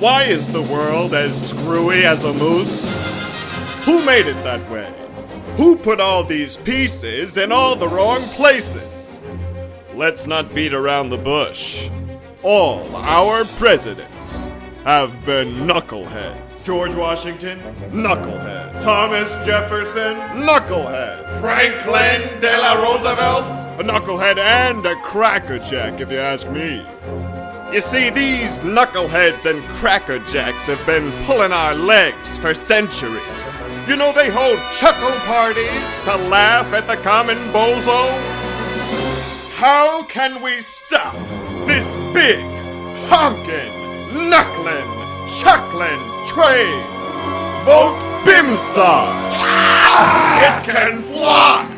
Why is the world as screwy as a moose? Who made it that way? Who put all these pieces in all the wrong places? Let's not beat around the bush. All our presidents have been knuckleheads. George Washington, knucklehead. Thomas Jefferson, knucklehead. Franklin Delano Roosevelt, a knucklehead and a crackerjack, if you ask me. You see, these knuckleheads and crackerjacks have been pulling our legs for centuries. You know, they hold chuckle parties to laugh at the common bozo. How can we stop this big, honking, knuckling, chuckling train? Vote Bimstar! It can fly!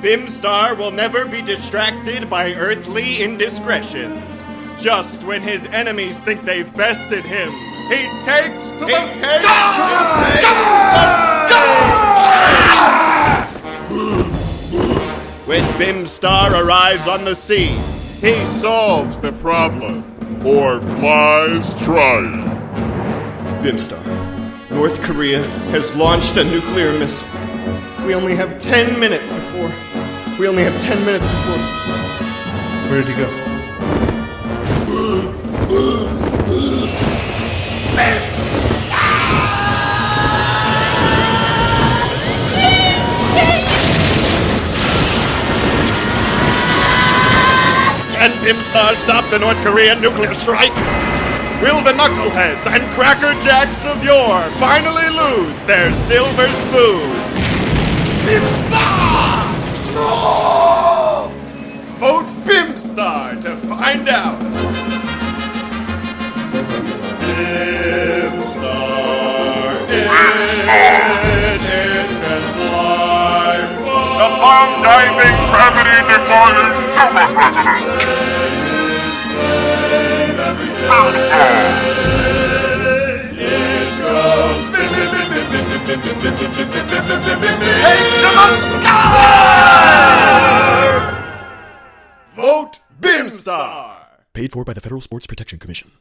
Bimstar will never be distracted by earthly indiscretions. Just when his enemies think they've bested him, he takes to the sky! When Bimstar arrives on the scene, he solves the problem. Or flies trying. Bimstar, North Korea has launched a nuclear missile. We only have 10 minutes before. We only have 10 minutes before. Where did he go? Can Bimstar stop the North Korean nuclear strike? Will the knuckleheads and crackerjacks of yore finally lose their silver spoon? Bimstar to find out. Bimstar, it, it can fly The bomb diving gravity defying super president. Vote Bimstar! Paid for by the Federal Sports Protection Commission.